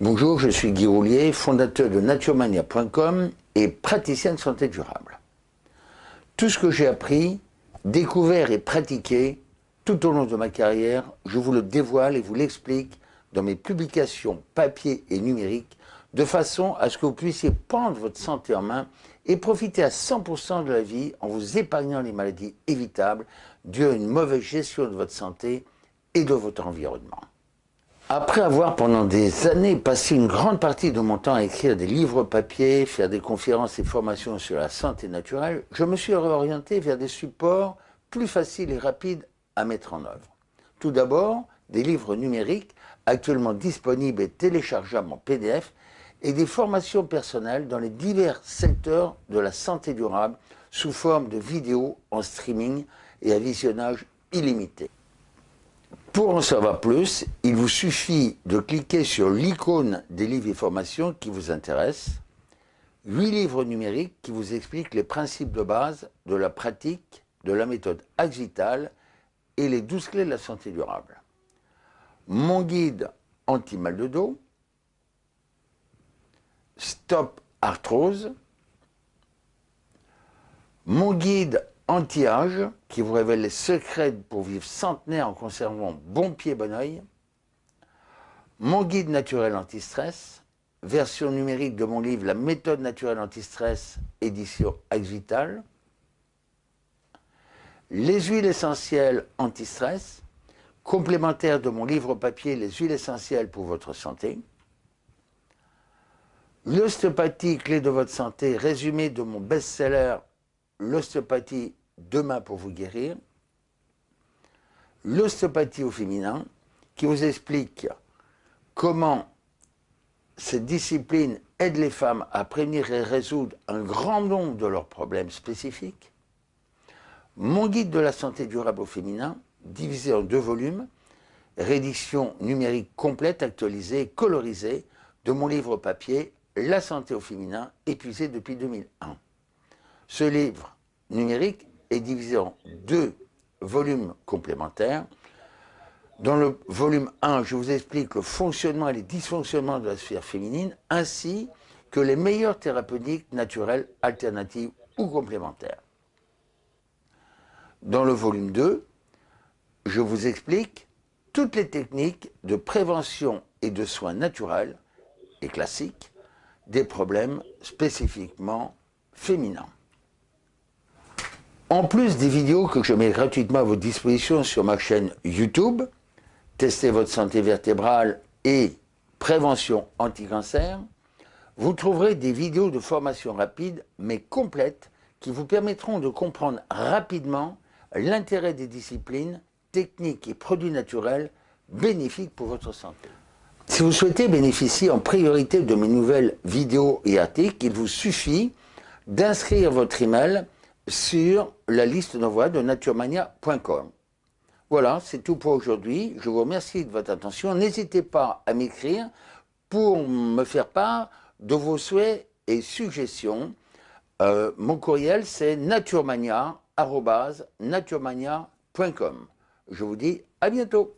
Bonjour, je suis Guy Roulier, fondateur de naturemania.com et praticien de santé durable. Tout ce que j'ai appris, découvert et pratiqué tout au long de ma carrière, je vous le dévoile et vous l'explique dans mes publications papier et numériques de façon à ce que vous puissiez prendre votre santé en main et profiter à 100% de la vie en vous épargnant les maladies évitables dues à une mauvaise gestion de votre santé et de votre environnement. Après avoir pendant des années passé une grande partie de mon temps à écrire des livres papier, faire des conférences et formations sur la santé naturelle, je me suis réorienté vers des supports plus faciles et rapides à mettre en œuvre. Tout d'abord, des livres numériques actuellement disponibles et téléchargeables en PDF et des formations personnelles dans les divers secteurs de la santé durable sous forme de vidéos en streaming et à visionnage illimité. Pour en savoir plus, il vous suffit de cliquer sur l'icône des livres et formations qui vous intéressent, huit livres numériques qui vous expliquent les principes de base de la pratique de la méthode Axital et les 12 clés de la santé durable. Mon guide anti-mal de dos, Stop Arthrose, mon guide anti-âge qui vous révèle les secrets pour vivre centenaire en conservant bon pied, bon oeil, mon guide naturel anti-stress, version numérique de mon livre La méthode naturelle anti-stress, édition Axital, les huiles essentielles anti-stress, complémentaire de mon livre papier Les huiles essentielles pour votre santé, L'ostéopathie, clé de votre santé, résumé de mon best-seller L'ostéopathie, demain pour vous guérir. L'ostéopathie au féminin, qui vous explique comment cette discipline aide les femmes à prévenir et résoudre un grand nombre de leurs problèmes spécifiques. Mon guide de la santé durable au féminin, divisé en deux volumes, réédition numérique complète, actualisée, colorisée, de mon livre papier la santé au féminin, épuisé depuis 2001. Ce livre numérique est divisé en deux volumes complémentaires. Dans le volume 1, je vous explique le fonctionnement et les dysfonctionnements de la sphère féminine, ainsi que les meilleures thérapeutiques naturelles, alternatives ou complémentaires. Dans le volume 2, je vous explique toutes les techniques de prévention et de soins naturels et classiques des problèmes spécifiquement féminins. En plus des vidéos que je mets gratuitement à votre disposition sur ma chaîne YouTube, Testez votre santé vertébrale et Prévention anti-cancer, vous trouverez des vidéos de formation rapide mais complètes qui vous permettront de comprendre rapidement l'intérêt des disciplines, techniques et produits naturels bénéfiques pour votre santé. Si vous souhaitez bénéficier en priorité de mes nouvelles vidéos et articles, il vous suffit d'inscrire votre email sur la liste d'envoi de naturemania.com. Voilà, c'est tout pour aujourd'hui. Je vous remercie de votre attention. N'hésitez pas à m'écrire pour me faire part de vos souhaits et suggestions. Euh, mon courriel, c'est naturemania.com. Je vous dis à bientôt.